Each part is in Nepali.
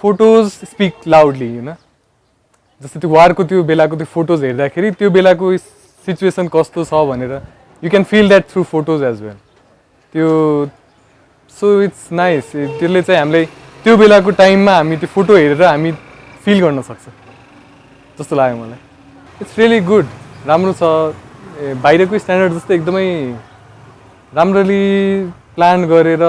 फोटोज स्पिक लाउडली होइन जस्तै त्यो वारको त्यो बेलाको त्यो फोटोज हेर्दाखेरि त्यो बेलाको सिचुएसन कस्तो छ भनेर you can feel that through photos as well त्यो सो इट्स नाइस त्यसले चाहिँ हामीलाई त्यो बेलाको टाइममा हामी त्यो फोटो हेरेर हामी फिल गर्न सक्छ। जस्तो लाग्यो मलाई। इट्स रियली गुड राम्रो छ। बाहिरको स्ट्यान्डर्ड जस्तो एकदमै राम्ररी प्लान गरेर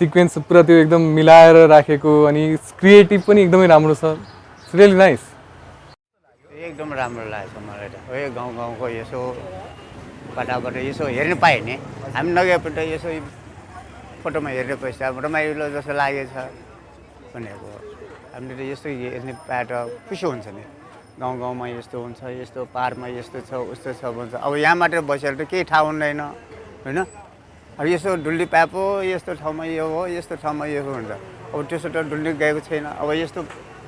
सिक्वेन्स पुरा त्यो एकदम मिलाएर राखेको अनि क्रिएटिभ पनि एकदमै राम्रो छ। इट्स रियली नाइस एकदम राम्रो लागेको मलाई त। हो यो गाउँ गाउँको यसो कताबाट यसो हेर्नु पायो नि हामी नगएपल्ट यसो फोटोमा हेरेपछि अब रमाइलो जस्तो लागेछ भनेको। हामीले त यस्तो हेर्ने पाए त खुसी हुन्छ नि। गाउँ गाउँमा यस्तो हुन्छ यस्तो पाहाडमा यस्तो छ उस्तो छ भन्छ। अब यहाँ मात्र बसेर त केही थाहा हुँदैन होइन? यसो डुल्ली पाए पो यस्तो ठाउँमा यो हो यस्तो ठाउँमा यो हो हुन्छ अब त्यसो त डुल्ली गएको छैन। अब यस्तो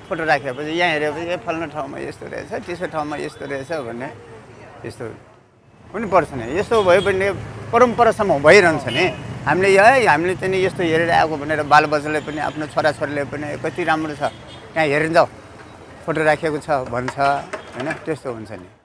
फोटो राखेपछि यहाँ हेरेपछि ए फल्लो ठाउँमा यस्तो रहेछ त्यसो ठाउँमा यस्तो रहेछ भन्ने यस्तो पनि पर्छ नि। यस्तो भयो भने परम्परासम्म भइरहन्छ नि। हामीले है हामीले चाहिँ यस्तो हेरेर आएको भनेर बालबच्चाले पनि आफ्नो छोराछोरीले पनि कति राम्रो छ। त्यहाँ जाऊ फोटो राखेको छ भन्छ होइन त्यस्तो हुन्छ नि।